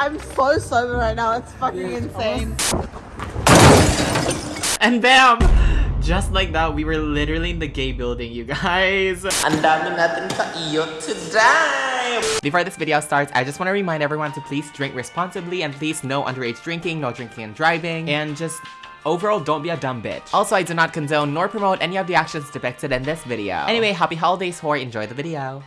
I'm so sober right now. It's fucking insane. And bam! Just like that, we were literally in the gay building, you guys. Ang dami natin sa iyo today! Before this video starts, I just want to remind everyone to please drink responsibly and please no underage drinking, no drinking and driving, and just Overall, don't be a dumb bitch. Also, I do not condone nor promote any of the actions depicted in this video. Anyway, happy holidays, whore. Enjoy the video.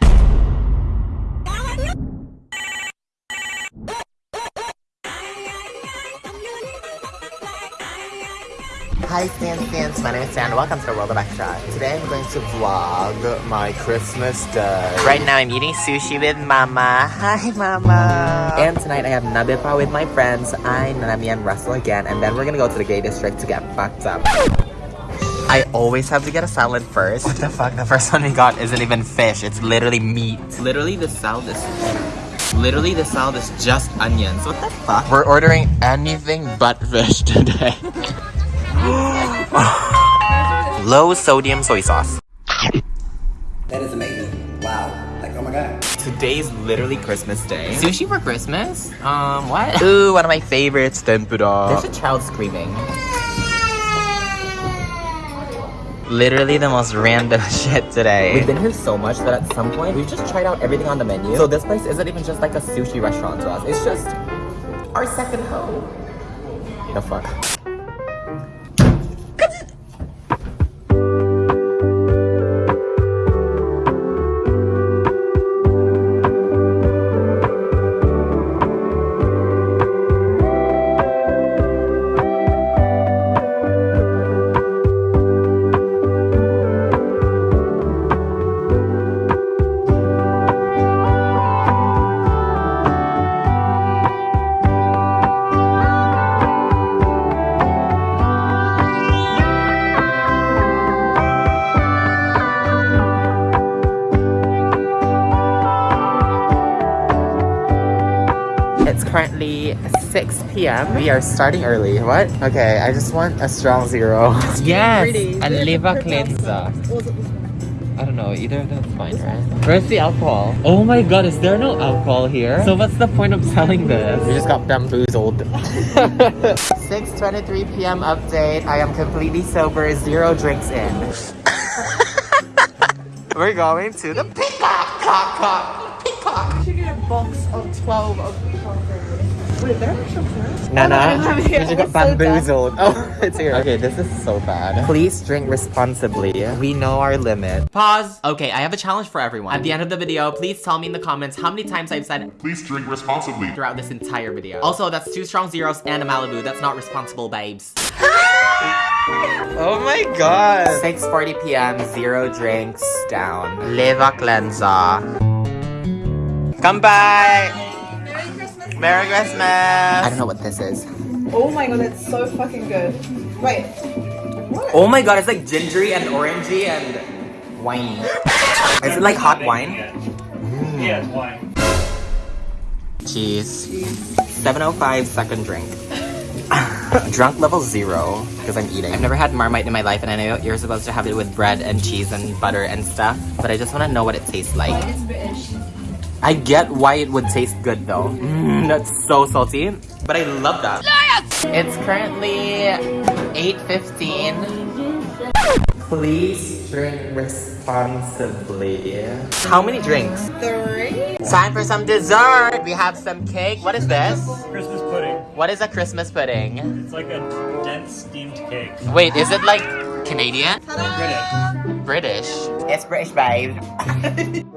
Hi Stan Stans, my name is Stan. Welcome to the World of Extra. Today I'm going to vlog my Christmas day. Right now I'm eating sushi with Mama. Hi Mama! And tonight I have Nabipa with my friends, I, Nanami, and Russell again. And then we're gonna go to the gay district to get fucked up. I always have to get a salad first. What the fuck? The first one we got isn't even fish. It's literally meat. Literally, the salad is... Literally, the salad is just onions. What the fuck? We're ordering anything but fish today. Low sodium soy sauce. That is amazing. Wow. Like, oh my god. Today's literally Christmas Day. Sushi for Christmas? Um, what? Ooh, one of my favorites, tempura. There's a child screaming. Literally the most random shit today. We've been here so much that at some point we've just tried out everything on the menu. So this place isn't even just like a sushi restaurant to us. It's just our second home. The fuck? 6 p.m. We are starting early. What? Okay, I just want a strong zero. Yes! Pretty. And liver cleanser. I don't know, either of them is fine, right? Where's the alcohol? Oh my god, is there no alcohol here? So what's the point of selling this? We just got bamboozled. 6.23 p.m. update. I am completely sober, zero drinks in. We're going to the peacock! Cock, cock, peacock! We should get a box of 12 of these Wait, they're actually first? No, no. Oh, We just got it's so bamboozled. Oh, it's here. Okay, this is so bad. Please drink responsibly. We know our limit. Pause. Okay, I have a challenge for everyone. At the end of the video, please tell me in the comments how many times I've said Please drink responsibly. throughout this entire video. Also, that's two strong zeros and a Malibu. That's not responsible, babes. Oh my god. 6.40 p.m. Zero drinks down. Leva cleanser. Come by. Merry Christmas. I don't know what this is. Oh my god, that's so fucking good. Wait. What? Oh my god, it's like gingery and orangey and wine. Is it like hot wine? Yeah, it's wine. Cheese. 705 second drink. Drunk level zero because I'm eating. I've never had Marmite in my life and I know you're supposed to have it with bread and cheese and butter and stuff, but I just want to know what it tastes like. I get why it would taste good though. Mm, that's so salty, but I love that. It's currently 8.15. Please drink responsibly. How many drinks? Three? Time for some dessert. We have some cake. What is this? Christmas pudding. What is a Christmas pudding? It's like a dense steamed cake. Wait, is it like Canadian? British. British. It's British, babe.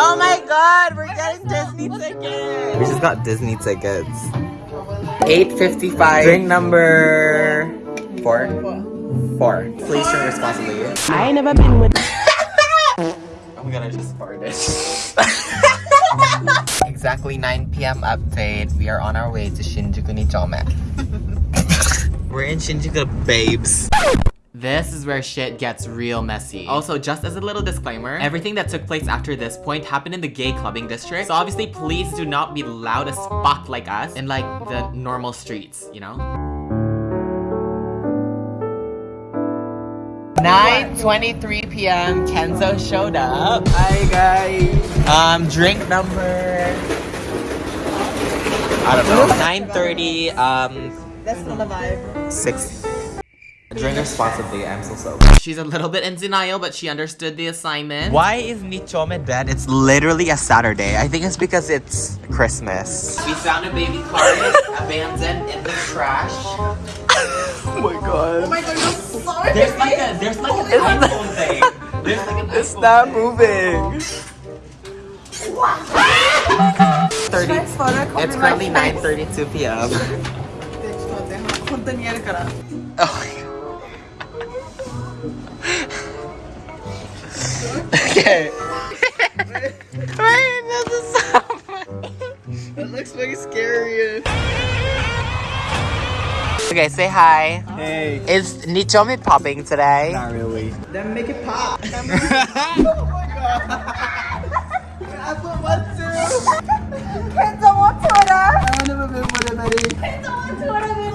oh my god, we're getting Disney tickets. We just got Disney tickets. 8.55. Drink number four. Four. Please drink responsibly. I ain't never been with. Oh my god, I just farted. exactly 9 p.m. update. We are on our way to Shinjuku Nichome. We're in Shinjuku, babes. This is where shit gets real messy. Also, just as a little disclaimer, everything that took place after this point happened in the gay clubbing district. So obviously, please do not be loud as fuck like us in like the normal streets, you know? 9:23 p.m. Kenzo showed up. Hi guys. Um, drink number. I don't know. 9:30. Um, That's not the vibe. six. Drink responsibly. I'm so sober. She's a little bit in denial, but she understood the assignment. Why is Nichome dead? It's literally a Saturday. I think it's because it's Christmas. We found a baby carpet abandoned in the trash. Oh my god, Oh my god, you're so There's like a there's like an iPhone thing. There's like an It's not thing. moving. 30. It's currently 9:32 p.m. Oh okay. Wait, this is so funny. It looks very scary. Okay, say hi. Hey. Is Nichome popping today? Not really. Then make it pop. oh my god. I put one too. Kids don't want Twitter. I want to be with everybody. Kids don't want Twitter. We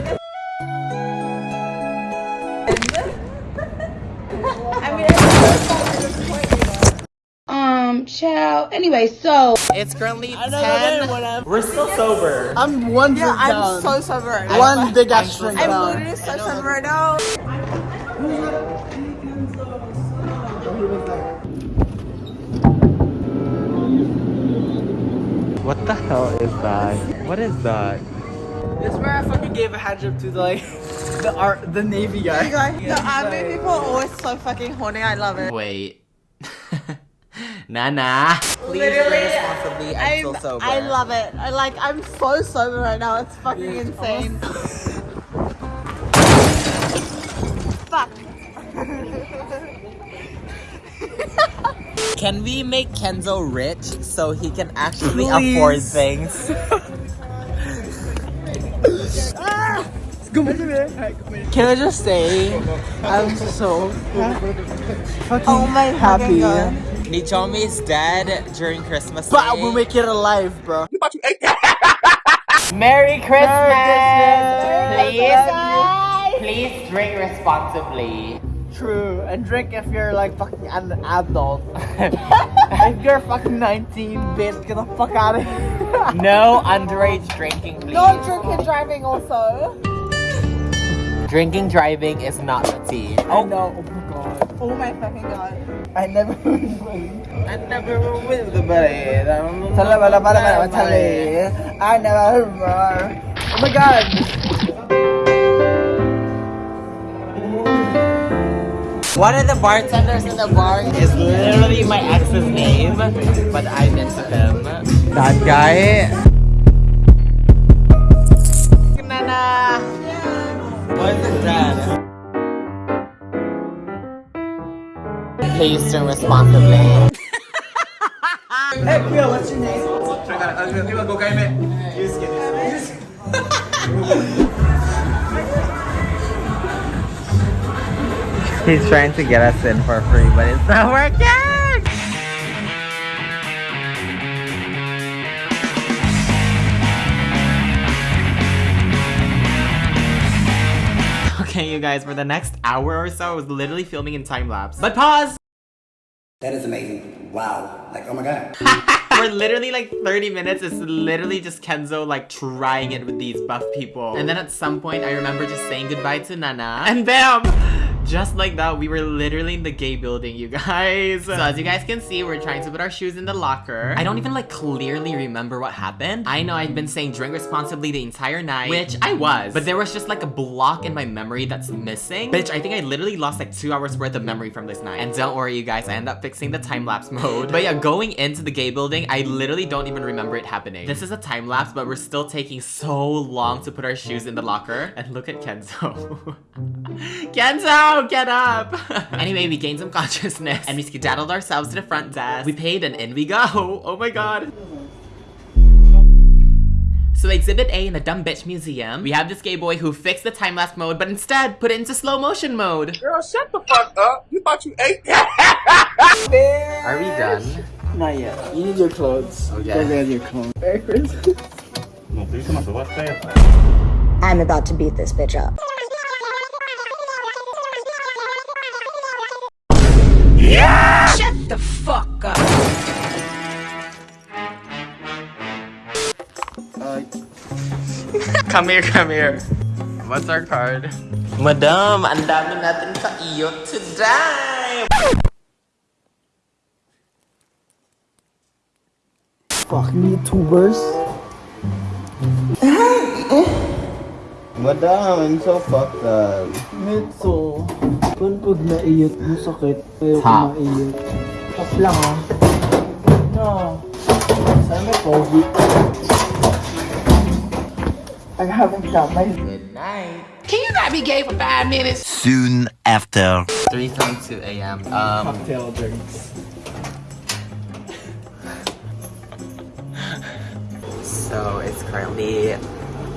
like. Um, child. Anyway, so It's currently know, 10. whatever. We're still sober. I'm one Yeah, I'm down. so sober right now. One big ass I'm drink I'm down. literally so sober right now. What the hell is that? What is that? This is where I fucking gave a hand job to the like the art the navy guy. You guys, the army people are always so fucking horny. I love it. Wait. Nana. Please Literally, responsibly. I'm, I'm, still sober. I love it. I like. I'm so sober right now. It's fucking insane. Fuck. Can we make Kenzo rich so he can actually Please. afford things? Can I just say I'm so fucking Oh my happy. fucking God. Nichome is dead during Christmas But Day. we'll make it alive, bro. Merry Christmas! Christmas! Please drink responsibly. True. And drink if you're like fucking an adult. if you're fucking 19, bitch, get the fuck out of here. No underage drinking, please. No drinking driving also. Drinking driving is not the tea. Oh no, oh my god. Oh my fucking god. I never I never will with the buddy. Tala bala bala bala tala. Eh. I never remember. Oh my god. One of the bartenders in the bar is literally my ex's name, but I'm into him. That guy. Nana. What is that? Please drink responsibly. Hey, Pia, what's your name? He's trying to get us in for free, but it's not working! You guys, for the next hour or so, I was literally filming in time lapse. But pause! That is amazing. Wow. Like, oh my god. For literally like 30 minutes, it's literally just Kenzo like trying it with these buff people. And then at some point, I remember just saying goodbye to Nana. And bam! Just like that, we were literally in the gay building, you guys. So as you guys can see, we're trying to put our shoes in the locker. I don't even like clearly remember what happened. I know I've been saying drink responsibly the entire night, which I was. But there was just like a block in my memory that's missing. Bitch, I think I literally lost like two hours worth of memory from this night. And don't worry, you guys, I end up fixing the time-lapse mode. But yeah, going into the gay building, I literally don't even remember it happening. This is a time-lapse, but we're still taking so long to put our shoes in the locker. And look at Kenzo. Kenzo, get up! anyway, we gained some consciousness and we skedaddled ourselves to the front desk. We paid and in we go. Oh my god. So Exhibit A in the Dumb Bitch Museum, we have this gay boy who fixed the time-lapse mode, but instead put it into slow motion mode. Girl, shut the fuck up. You thought you ate that? Are we done? Not yet. You need your clothes. Okay. Go get your clothes. Merry Christmas. No, estoy diciendo, tú vas a estar- I'm about to beat this bitch up. Shut the fuck up. Come here, come here. What's our card? Madam, ang dami natin sa iyo today! Fucking YouTubers. Eh. Madam, I'm so fucked up. Mitso. Kung pag naiyot mo sakit, ayaw ko Top. maiyot. Top lang ah. No. Sana may COVID. I haven't got my Good night. Can you not be gay for five minutes? Soon after. 3.22 a.m. Um, cocktail drinks. so it's currently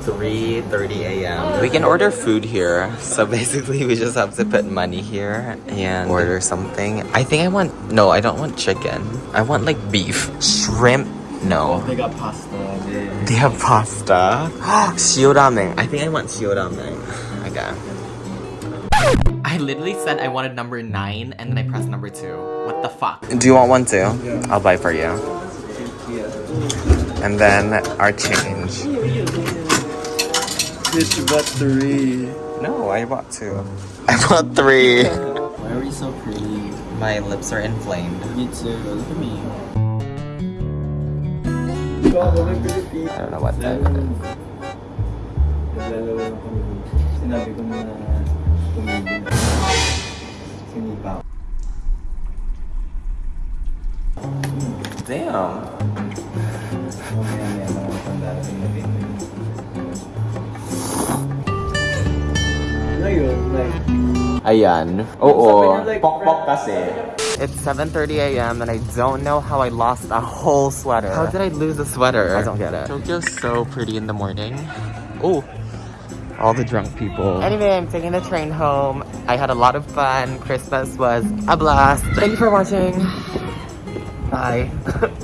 3.30 a.m. We can order food here. So basically we just have to put money here and order something. I think I want, no, I don't want chicken. I want like beef. Shrimp, no. They got pasta. They have pasta. Shio ramen. I think I want shio ramen. Okay. I literally said I wanted number 9 and then I pressed number 2. What the fuck? Do you want one too? I'll buy for you. And then our change. Bitch, you bought three. No, I bought two. I bought three. Why are you so pretty? My lips are inflamed. Me too. Look at me. I don't know what that is. Naglalawa Ayan. Oo. Sabi like, Pokpok kasi. It's 7.30 a.m. and I don't know how I lost a whole sweater. How did I lose a sweater? I don't get it. Tokyo's so pretty in the morning. Oh. All the drunk people. Anyway, I'm taking the train home. I had a lot of fun. Christmas was a blast. Thank you for watching. Bye.